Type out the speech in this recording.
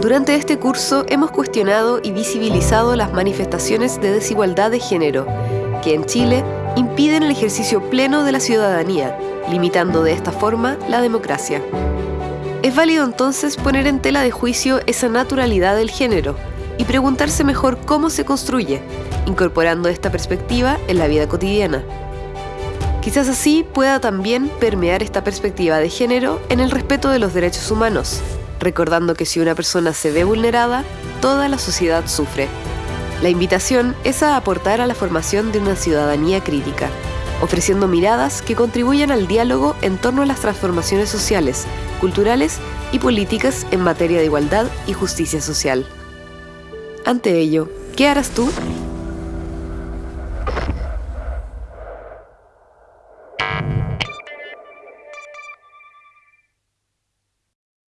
Durante este curso hemos cuestionado y visibilizado las manifestaciones de desigualdad de género, que en Chile impiden el ejercicio pleno de la ciudadanía, limitando de esta forma la democracia. Es válido entonces poner en tela de juicio esa naturalidad del género y preguntarse mejor cómo se construye, incorporando esta perspectiva en la vida cotidiana. Quizás así pueda también permear esta perspectiva de género en el respeto de los derechos humanos, recordando que si una persona se ve vulnerada, toda la sociedad sufre. La invitación es a aportar a la formación de una ciudadanía crítica, ofreciendo miradas que contribuyan al diálogo en torno a las transformaciones sociales, culturales y políticas en materia de igualdad y justicia social. Ante ello, ¿qué harás tú?